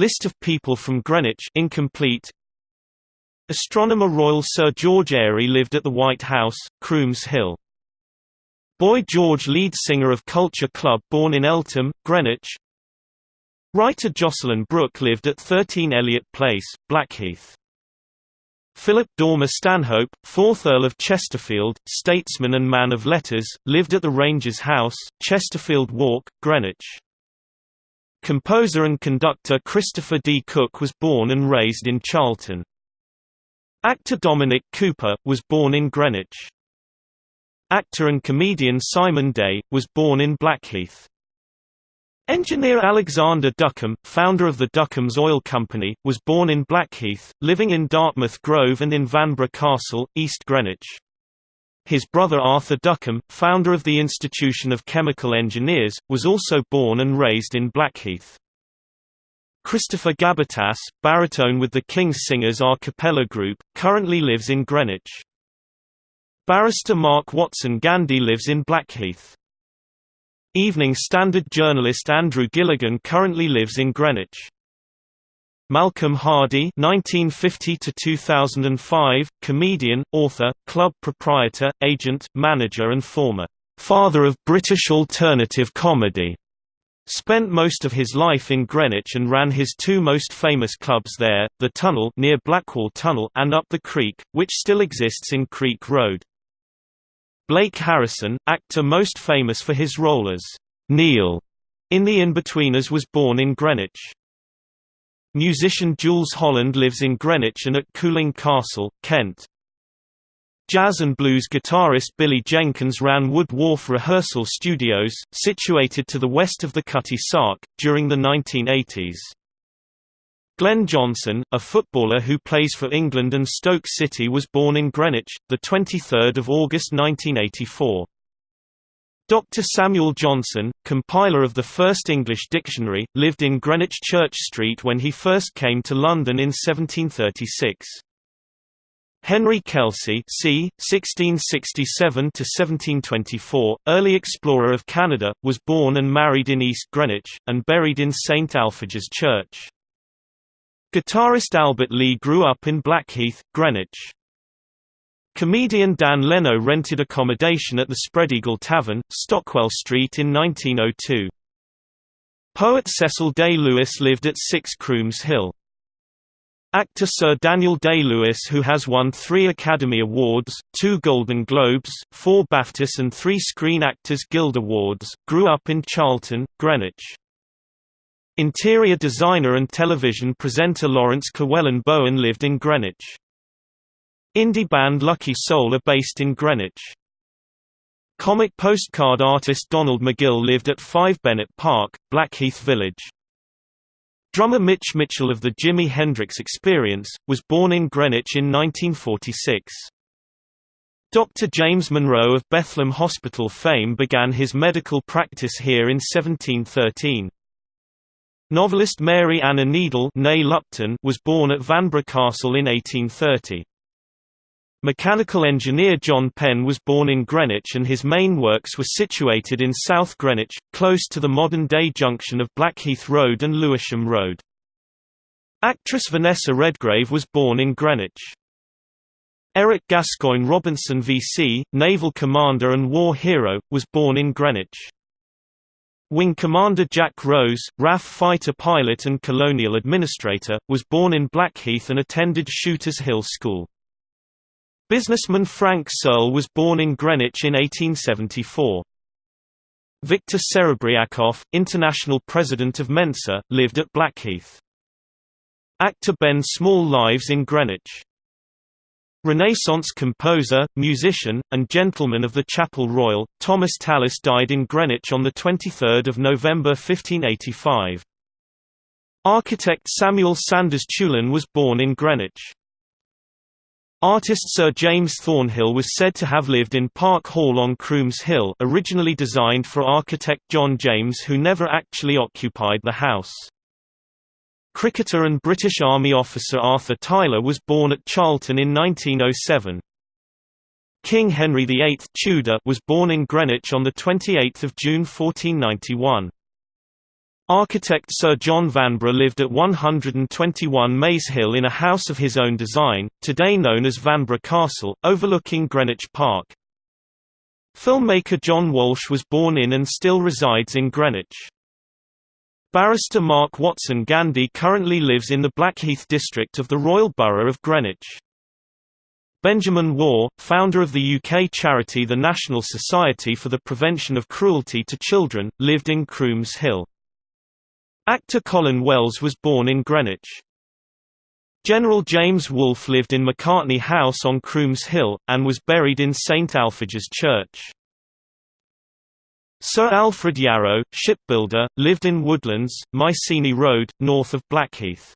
List of people from Greenwich incomplete. Astronomer Royal Sir George Airy lived at the White House, Crooms Hill. Boy George lead singer of Culture Club born in Eltham, Greenwich. Writer Jocelyn Brooke lived at 13 Eliot Place, Blackheath. Philip Dormer Stanhope, 4th Earl of Chesterfield, statesman and man of letters, lived at the Rangers House, Chesterfield Walk, Greenwich. Composer and conductor Christopher D. Cook was born and raised in Charlton. Actor Dominic Cooper, was born in Greenwich. Actor and comedian Simon Day, was born in Blackheath. Engineer Alexander Duckham, founder of the Duckham's Oil Company, was born in Blackheath, living in Dartmouth Grove and in Vanbrugh Castle, East Greenwich. His brother Arthur Duckham, founder of the Institution of Chemical Engineers, was also born and raised in Blackheath. Christopher Gabbitas, baritone with the King's Singers a cappella group, currently lives in Greenwich. Barrister Mark Watson Gandy lives in Blackheath. Evening Standard journalist Andrew Gilligan currently lives in Greenwich. Malcolm Hardee (1950–2005), comedian, author, club proprietor, agent, manager, and former father of British alternative comedy, spent most of his life in Greenwich and ran his two most famous clubs there: the Tunnel near Blackwall Tunnel and Up the Creek, which still exists in Creek Road. Blake Harrison, actor most famous for his role as Neil in The Inbetweeners was born in Greenwich. Musician Jools Holland lives in Greenwich and at Cooling Castle, Kent. Jazz and blues guitarist Billy Jenkins ran Wood Wharf Rehearsal Studios, situated to the west of the Cutty Sark, during the 1980s. Glenn Johnson, a footballer who plays for England and Stoke City was born in Greenwich, 23 August 1984. Dr. Samuel Johnson, compiler of the first English dictionary, lived in Greenwich Church Street when he first came to London in 1736. Henry Kelsey c. 1667–1724, early explorer of Canada, was born and married in East Greenwich, and buried in St Alphege Church. Guitarist Albert Lee grew up in Blackheath, Greenwich. Comedian Dan Leno rented accommodation at the Spreadeagle Tavern, Stockwell Street in 1902. Poet Cecil Day-Lewis lived at 6 Crooms Hill. Actor Sir Daniel Day-Lewis who has won three Academy Awards, two Golden Globes, four BAFTAs and three Screen Actors Guild Awards, grew up in Charlton, Greenwich. Interior designer and television presenter Laurence Llewelyn Bowen lived in Greenwich. Indie band Lucky Soul are based in Greenwich. Comic postcard artist Donald McGill lived at 5 Bennett Park, Blackheath Village. Drummer Mitch Mitchell of the Jimi Hendrix Experience, was born in Greenwich in 1946. Dr. James Monro of Bethlem Hospital fame began his medical practice here in 1713. Novelist Mary Anna Needell was born at Vanbrugh Castle in 1830. Mechanical engineer John Penn was born in Greenwich and his main works were situated in South Greenwich, close to the modern-day junction of Blackheath Road and Lewisham Road. Actress Vanessa Redgrave was born in Greenwich. Eric Gascoigne Robinson VC, naval commander and war hero, was born in Greenwich. Wing Commander Jack Rose, RAF fighter pilot and colonial administrator, was born in Blackheath and attended Shooters Hill School. Businessman Frank Searle was born in Greenwich in 1874. Victor Serebriakoff, international president of Mensa, lived at Blackheath. Actor Ben Small lives in Greenwich. Renaissance composer, musician, and gentleman of the Chapel Royal, Thomas Tallis died in Greenwich on 23 November 1585. Architect Samuel Sanders Teulon was born in Greenwich. Artist Sir James Thornhill was said to have lived in Park Hall on Crooms Hill originally designed for architect John James who never actually occupied the house. Cricketer and British Army officer Arthur Tyler was born at Charlton in 1907. King Henry VIII Tudor was born in Greenwich on 28 June 1491. Architect Sir John Vanbrugh lived at 121 Maze Hill in a house of his own design, today known as Vanbrugh Castle, overlooking Greenwich Park. Filmmaker John Walsh was born in and still resides in Greenwich. Barrister Mark Watson Gandy currently lives in the Blackheath district of the Royal Borough of Greenwich. Benjamin Waugh, founder of the UK charity the National Society for the Prevention of Cruelty to Children, lived in Crooms Hill. Actor Colin Wells was born in Greenwich. General James Wolfe lived in Macartney House on Crooms Hill, and was buried in St Alpheg's Church. Sir Alfred Yarrow, shipbuilder, lived in Woodlands, Mycenae Road, north of Blackheath.